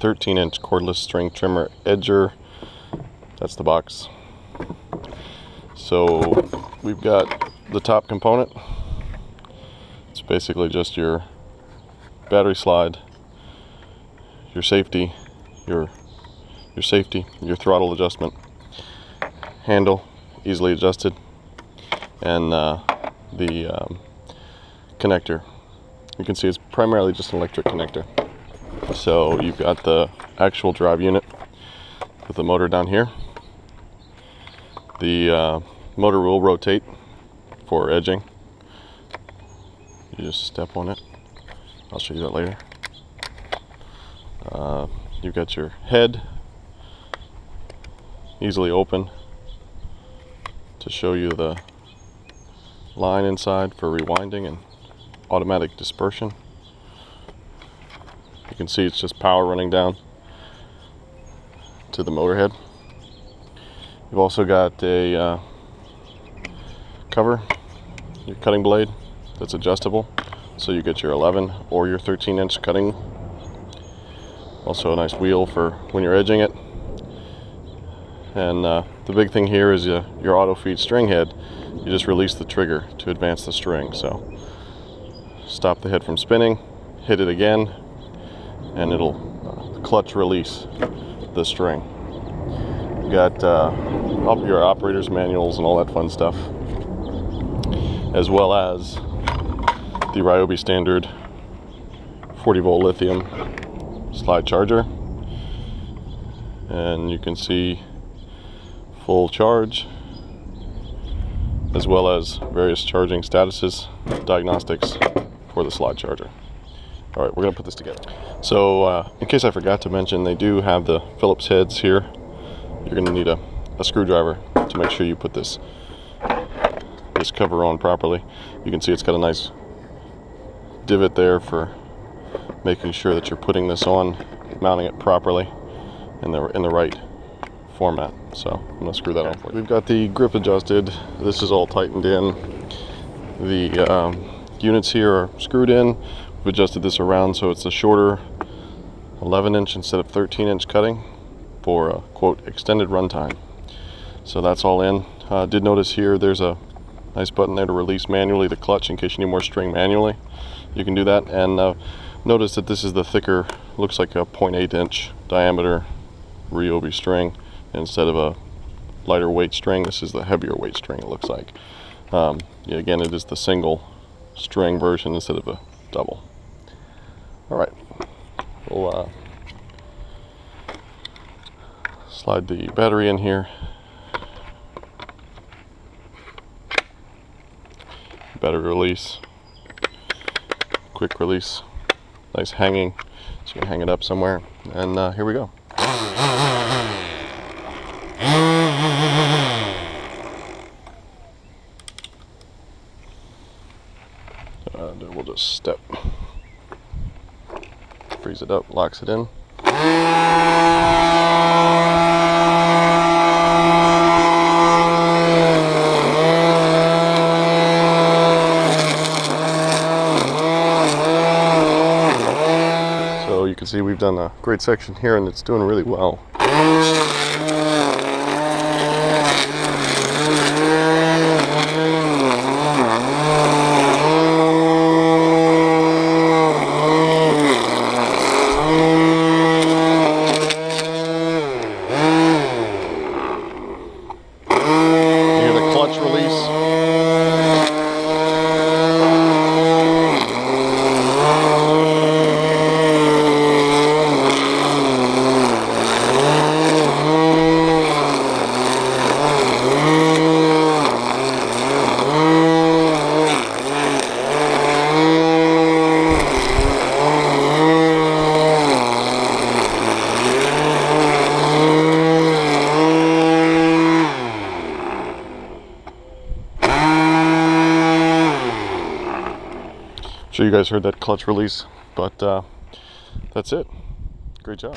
13 inch cordless string trimmer edger. That's the box. So we've got the top component. It's basically just your battery slide, your safety, your your safety, your throttle adjustment, handle, easily adjusted, and uh, the um, connector. You can see it's primarily just an electric connector. So you've got the actual drive unit with the motor down here. The uh, motor will rotate for edging. You just step on it. I'll show you that later. Uh, you've got your head easily open to show you the line inside for rewinding and automatic dispersion. You can see it's just power running down to the motor head. You've also got a uh, cover, your cutting blade that's adjustable. So you get your 11 or your 13 inch cutting. Also a nice wheel for when you're edging it. And uh, the big thing here is uh, your auto feed string head. You just release the trigger to advance the string. So stop the head from spinning, hit it again, and it'll clutch release the string. You got uh, your operator's manuals and all that fun stuff, as well as the Ryobi standard 40 volt lithium slide charger. And you can see full charge, as well as various charging statuses, diagnostics for the slide charger. All right, we're gonna put this together. So uh, in case I forgot to mention, they do have the Phillips heads here. You're gonna need a, a screwdriver to make sure you put this, this cover on properly. You can see it's got a nice divot there for making sure that you're putting this on, mounting it properly in the, in the right format. So I'm gonna screw that on for you. We've got the grip adjusted. This is all tightened in. The um, units here are screwed in We've adjusted this around so it's a shorter 11 inch instead of 13 inch cutting for a quote extended runtime. So that's all in. Uh, did notice here there's a nice button there to release manually the clutch in case you need more string manually. You can do that and uh, notice that this is the thicker, looks like a 0.8 inch diameter Ryobi string instead of a lighter weight string. This is the heavier weight string it looks like. Um, yeah, again, it is the single string version instead of a double. All right, we'll uh, slide the battery in here. Battery release, quick release, nice hanging, so you can hang it up somewhere. And uh, here we go. Uh, we'll just step frees it up, locks it in. So you can see we've done a great section here and it's doing really well. Watts release. Sure you guys heard that clutch release, but uh, that's it. Great job.